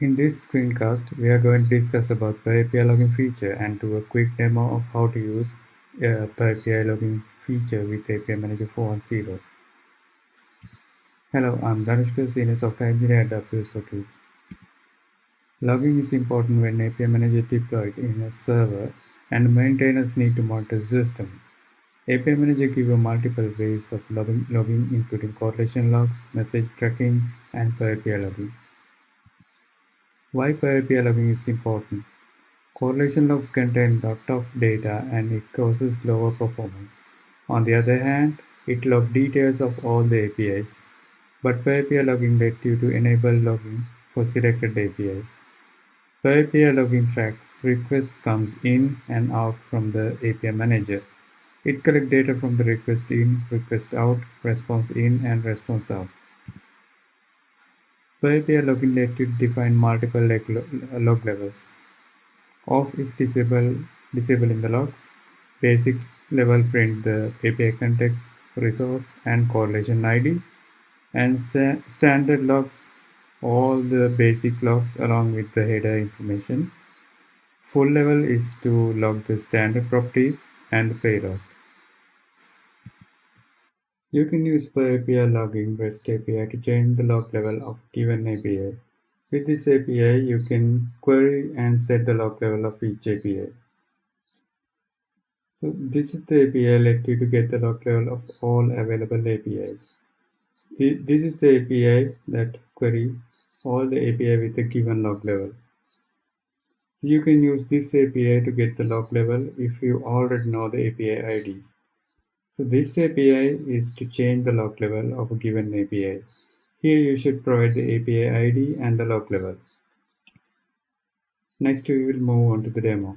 In this screencast, we are going to discuss about per API login feature and do a quick demo of how to use uh, a per API login feature with API Manager 4.0. Hello, I'm Dhanushka, Senior Software Engineer at WSO2. Logging is important when API Manager deployed in a server and maintainers need to monitor system. API Manager gives you multiple ways of logging, logging including correlation logs, message tracking, and per API logging. Why per API logging is important? Correlation logs contain a lot of data and it causes lower performance. On the other hand, it logs details of all the APIs. But per API logging lets you to enable logging for selected APIs. Per API logging tracks request comes in and out from the API manager. It collects data from the request in, request out, response in, and response out. Per API login let you define multiple log levels. Off is disable, disable in the logs. Basic level print the API context, resource, and correlation ID. And standard logs, all the basic logs along with the header information. Full level is to log the standard properties and payload. You can use per API logging REST API to change the log level of given API. With this API, you can query and set the log level of each API. So this is the API let you to get the log level of all available APIs. This is the API that query all the API with a given log level. You can use this API to get the log level if you already know the API ID. So this API is to change the log level of a given API. Here you should provide the API ID and the log level. Next we will move on to the demo.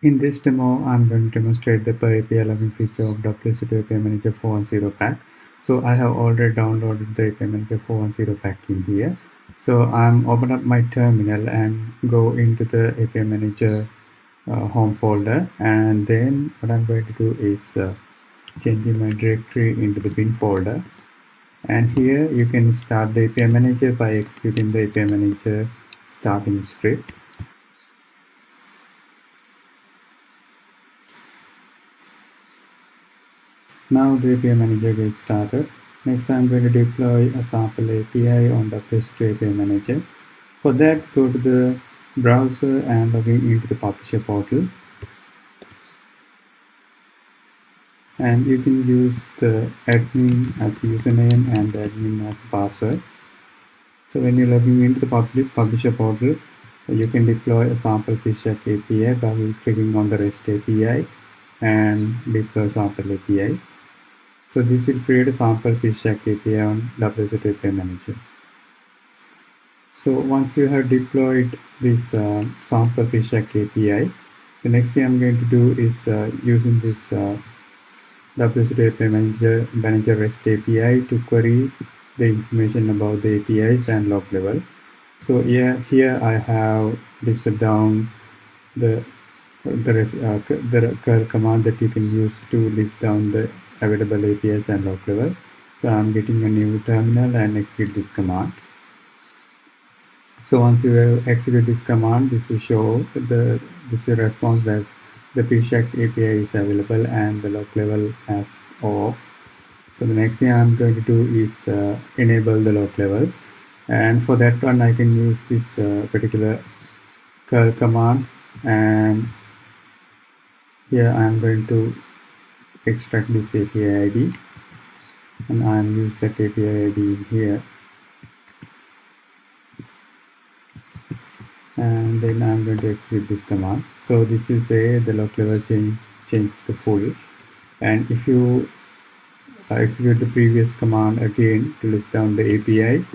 In this demo, I'm going to demonstrate the per API logging feature of WSO2 API Manager 4.0 pack. So I have already downloaded the API Manager 4.0 pack in here. So I'm open up my terminal and go into the API Manager home folder and then what I'm going to do is uh, changing my directory into the bin folder. And here you can start the API manager by executing the API manager starting script. Now the API manager gets started. Next I'm going to deploy a sample API on the WSO2 API manager. For that go to the browser and login into the publisher portal. And you can use the admin as the username and the admin as the password. So when you're logging into the public publisher portal you can deploy a sample PizzaShack API by clicking on the REST API and deploy sample API so this will create a sample PizzaShack API on WSO2 API Manager so once you have deployed this uh, sample PizzaShack API, the next thing I'm going to do is uh, using this uh, WSO2 API Manager, Manager REST API to query the information about the APIs and log level. So here, here I have listed down the the, rest, uh, the command that you can use to list down the available APIs and log level. So I'm getting a new terminal and execute this command. So once you execute this command, this will show the this is response that the PizzaShack API is available and the log level has off. So the next thing I'm going to do is uh, enable the log levels. And for that one, I can use this uh, particular curl command. And here I'm going to extract this API ID. And I'm use that API ID here. And then I'm going to execute this command. So this is a the log level change change to full. And if you uh, execute the previous command again to list down the APIs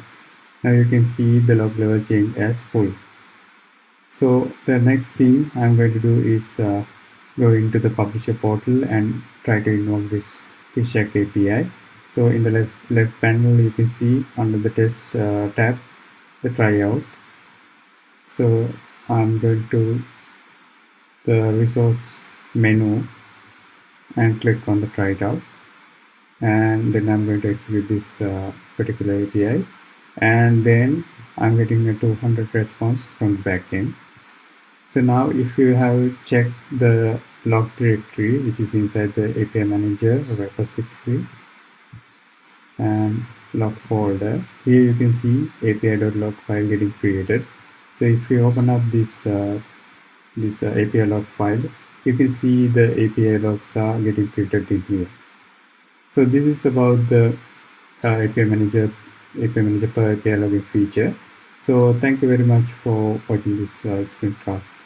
now you can see the log level change as full. So the next thing I'm going to do is uh, go into the publisher portal and try to invoke this PizzaShack API so in the left, left panel you can see under the test uh, tab the tryout so I'm going to the resource menu and click on the try it out and then I'm going to execute this uh, particular API and then I'm getting a 200 response from the backend. So now if you have checked the log directory, which is inside the API manager repository and log folder, here you can see api.log file getting created. So if you open up this uh, this uh, API log file, you can see the API logs are getting created in here. So this is about the uh, API manager API manager per API logging feature. So thank you very much for watching this uh, screencast.